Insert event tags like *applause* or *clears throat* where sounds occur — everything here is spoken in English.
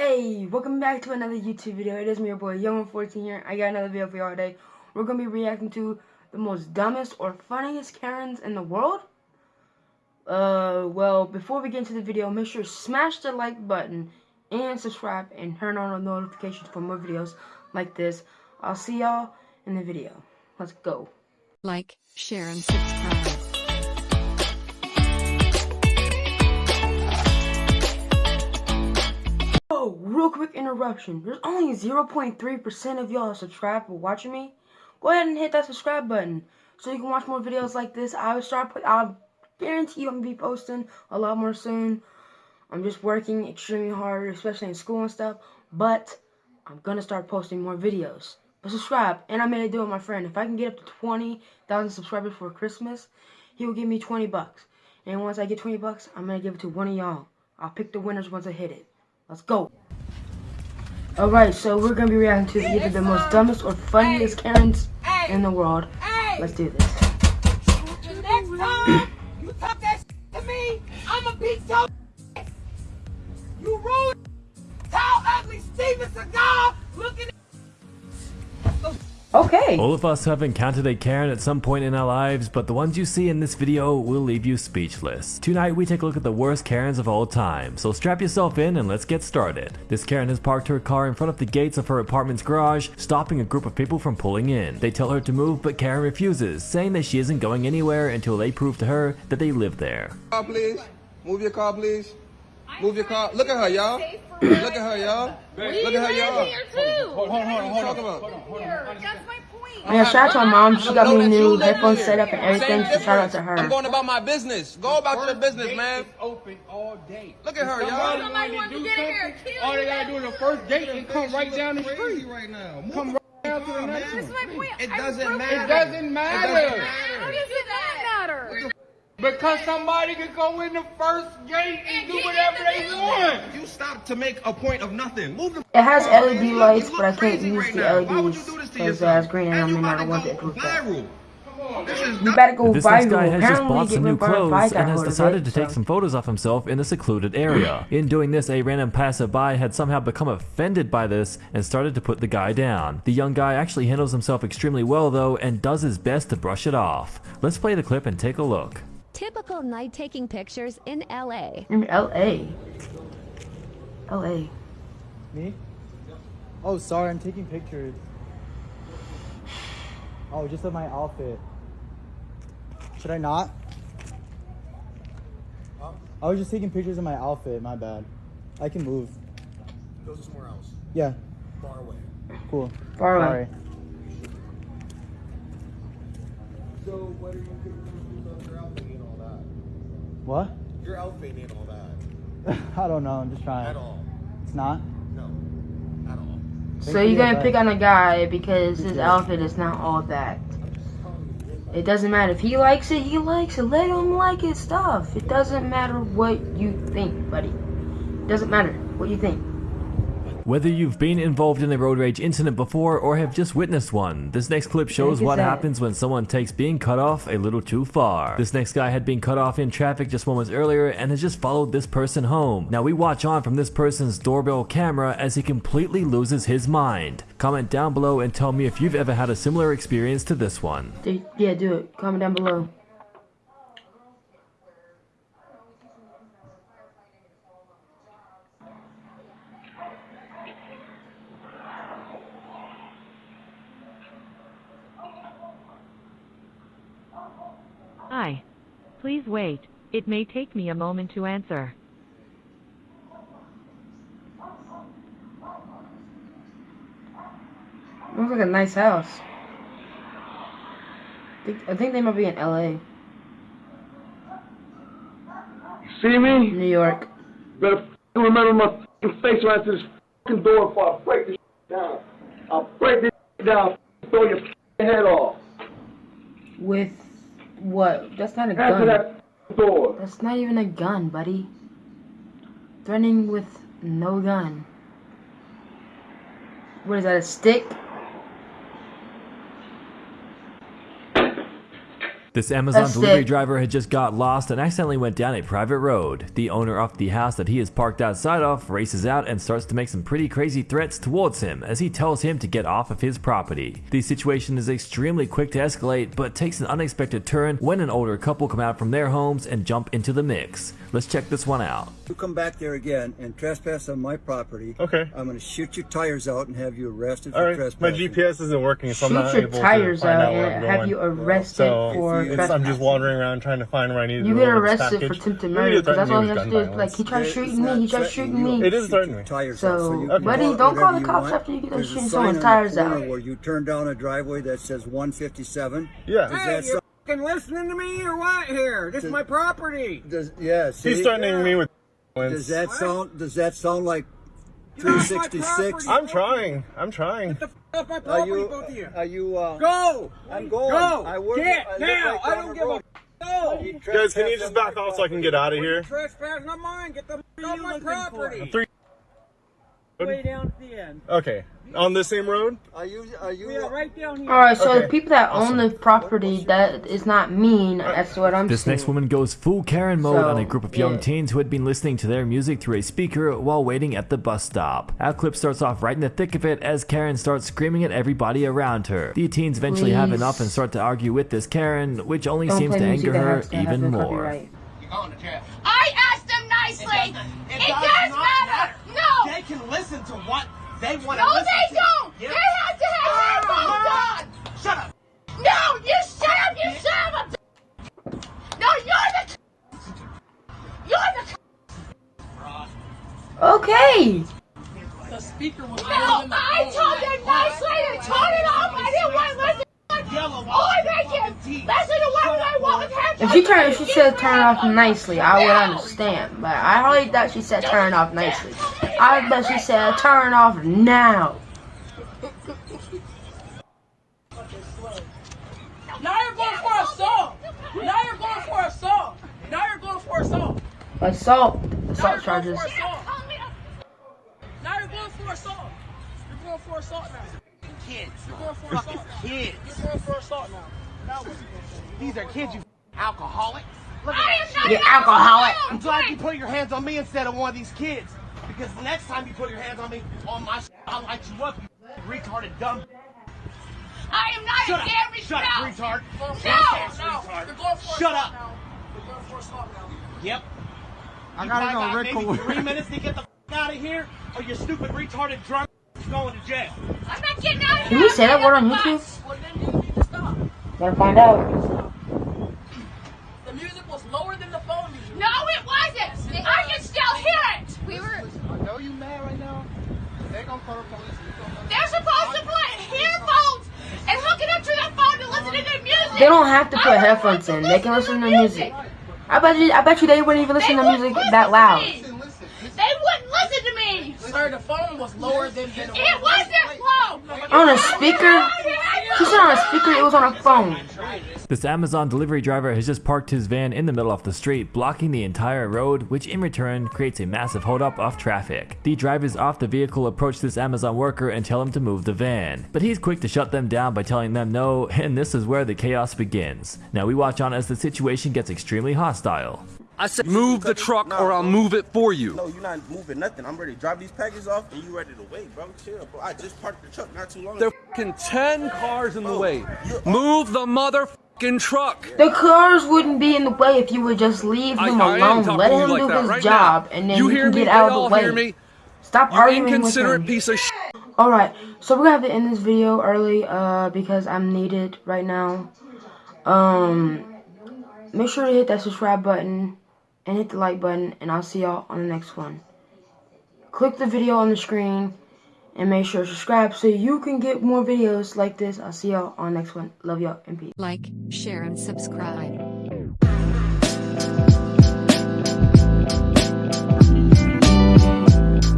Hey, welcome back to another YouTube video. It is me, your boy, Young14 here. I got another video for y'all today. We're to be reacting to the most dumbest or funniest Karens in the world. Uh, well, before we get into the video, make sure to smash the like button and subscribe and turn on notifications for more videos like this. I'll see y'all in the video. Let's go. Like, share, and subscribe. Real quick interruption. There's only 0.3% of y'all subscribed for watching me. Go ahead and hit that subscribe button so you can watch more videos like this. I will start. I'll guarantee you I'm gonna be posting a lot more soon. I'm just working extremely hard, especially in school and stuff. But I'm gonna start posting more videos. But subscribe, and I made a deal with my friend. If I can get up to 20,000 subscribers for Christmas, he will give me 20 bucks. And once I get 20 bucks, I'm gonna give it to one of y'all. I'll pick the winners once I hit it. Let's go. Alright, so we're gonna be reacting to either the most dumbest or funniest Karens in the world. Let's do this. Next time you talk that to me, I'ma beat your You rude, tall, ugly Steven Seagal looking Okay. All of us have encountered a Karen at some point in our lives, but the ones you see in this video will leave you speechless. Tonight we take a look at the worst Karens of all time, so strap yourself in and let's get started. This Karen has parked her car in front of the gates of her apartment's garage, stopping a group of people from pulling in. They tell her to move, but Karen refuses, saying that she isn't going anywhere until they prove to her that they live there. car, please. Move your car, please. Move your car. Look at her, y'all. Look at her, y'all. Look at her, y'all. here too. Hold on, hold on, hold on. Talking about. That's my point. Yeah, shout out to my mom. She got me that new live headphones set up and everything. So shout out to difference. I'm going about my business. Go about your business, man. open all day. Look at her, y'all. somebody Somebody wants to get in here and something, kill All they gotta do is the first date and come right down the street. right now. Come right down to the next That's one. my point. It doesn't matter. It doesn't matter. How does it not matter? Because somebody can go in the first gate and do whatever they want. You stop to make a point of nothing. Move the. It has LED lights, look but I can't use right the now. Why would LEDs you do this to 'cause it yourself? green and And I'm not about want to to go approve that. viral. This You better go This next viral. guy has just Apparently, bought get some new rid clothes fight and has got decided to take some photos of himself in a secluded area. *clears throat* In doing this, a random passerby had somehow become offended by this and started to put the guy down. The young guy actually handles himself extremely well though and does his best to brush it off. Let's play the clip and take a look. Typical night taking pictures in LA. In LA. LA. Me? Oh, sorry, I'm taking pictures. Oh, just of my outfit. Should I not? I was just taking pictures of my outfit, my bad. I can move. Go somewhere else. Yeah, Far away. cool. Far away. Sorry. So, what are you doing with your outfit and all that? What? Your outfit and all that. *laughs* I don't know, I'm just trying. At all. It's not? No. At all. So for you're gonna advice. pick on a guy because his outfit is not all that. It doesn't matter if he likes it, he likes it. Let him like his stuff. It doesn't matter what you think, buddy. It doesn't matter what you think. Whether you've been involved in a road rage incident before or have just witnessed one, this next clip shows what that. happens when someone takes being cut off a little too far. This next guy had been cut off in traffic just moments earlier and has just followed this person home. Now we watch on from this person's doorbell camera as he completely loses his mind. Comment down below and tell me if you've ever had a similar experience to this one. Yeah, do it. Comment down below. Please wait. It may take me a moment to answer. Looks like a nice house. I think, I think they might be in LA. See me? New York. Better f***ing remember my f***ing face right to this f***ing door before I break this down. I'll break this down, f***ing throw your f***ing head off. With what? That's not a Answer gun. that door. That's not even a gun, buddy. Threatening with no gun. What is that, a stick? This Amazon That's delivery it. driver had just got lost and accidentally went down a private road. The owner of the house that he is parked outside of races out and starts to make some pretty crazy threats towards him as he tells him to get off of his property. The situation is extremely quick to escalate but takes an unexpected turn when an older couple come out from their homes and jump into the mix. Let's check this one out. You come back there again and trespass on my property. Okay. I'm going to shoot your tires out and have you arrested All for right. My. GPS isn't working, so I'm not your able to tires find out out where I'm and going. have you arrested so for it's, I'm just wandering around trying to find where I need to You get in this arrested for package. attempted murder because that's all he threatening has to do. with Is gun like he tried shooting me, he tried shooting me. It is Shoot threatening your. Tires So, out, so you buddy, do don't call the cops after you get done shooting someone's tires the corner out. Where you turn down a driveway that says 157. Yeah. Hey, you sound- fucking listening to me or what here? This is my property. does, yeah, see? He's threatening me with. Does that sound? Does that sound like Get off my 366? I'm trying. I'm trying. Get the f- off my Are you? both of you. Are you? Uh, Go! I'm going. Go! I work. Get I now! right I don't give a road. f- Go! You Guys, can you just back off so I can get out of here? Trespass, not mine. Get the f- off my property. Three. Way down at the end. Okay. On the same road? Are you? Are you? We are right down here. Alright, so Okay. the people that own the property, that is not mean. That's what I'm This saying. next woman goes full Karen mode So, on a group of young yeah. teens who had been listening to their music through a speaker while waiting at the bus stop. Our clip starts off right in the thick of it as Karen starts screaming at everybody around her. The teens eventually have enough and start to argue with this Karen, which only Don't seems to anger her has to have even more. copyright. You're going to jail. I asked them nicely. It, It does does not matter. No. They can listen to what they want to No, listen they to. don't. Yeah. They have to have ah, headphones ah. on. Shut up. No, you shut up, you son of a b- No, you're the You're the Okay. The speaker was No, I told them nicely to turn it off. I didn't want to listen. Oh, they can listen to whatever they want with headphones. If she turned, if she said turn it off nicely, I would understand. But I hardly thought she said turn it off nicely. I bet she said turn off now. Now you're going for assault. Now you're going for assault. Now you're going for assault. Assault, assault you're charges. going for assault. Now you're going for assault. You're going for assault now. Kids. You're going for assault now. Kids. You're going for assault now. Now what you gonna These are kids, you alcoholic. Look I at am that not You shit. alcoholic. I'm glad you put your hands on me instead of one of these kids. Because the next time you put your hands on me, on my shit, I'll light you up, you retarded dumb. I am not Shut a up. damn Shut up, retard. No. No. retard. You're going for Shut up. now. You're going for assault now. Yep. I You gotta probably go got Rick maybe three minutes to get the f- out of here, or your stupid retarded drunk is going to jail. I'm not getting out of here. Can here. we say that word on YouTube? Well, then you need to stop. Gotta find out. The music was lower than the phone music. No, it wasn't. I can still hear it. We were. I know you mad right now. They gonna call the police. They're supposed to put earphones and hook it up to their phone to listen to their music. They don't have to put headphones in. They can listen to music. I bet you. I bet you they wouldn't even listen to music that loud. They wouldn't listen to me. Sir, the phone was lower than the It wasn't low. On a speaker? She said on a speaker. It was on a phone. This Amazon delivery driver has just parked his van in the middle of the street, blocking the entire road, which in return creates a massive holdup of traffic. The drivers off the vehicle approach this Amazon worker and tell him to move the van, but he's quick to shut them down by telling them no, and this is where the chaos begins. Now we watch on as the situation gets extremely hostile. I said move the truck or I'll move it for you. No, you're not moving nothing. I'm ready to drop these packages off and you ready to wait, bro. Chill, bro. I just parked the truck not too long There ago. Fucking 10 cars in the way. Move the motherfucking truck. The cars wouldn't be in the way if you would just leave I- him I alone. talking Let him like do his right job, now. and then You you, can me? get They out of the way. hear me? Stop You arguing with inconsiderate him. piece of shit. Alright, so we're gonna have to end this video early uh, because I'm needed right now. Um, make sure to hit that subscribe button and hit the like button, and I'll see y'all on the next one. Click the video on the screen and make sure to subscribe so you can get more videos like this. I'll see y'all on the next one. Love y'all and peace. Like, share, and subscribe.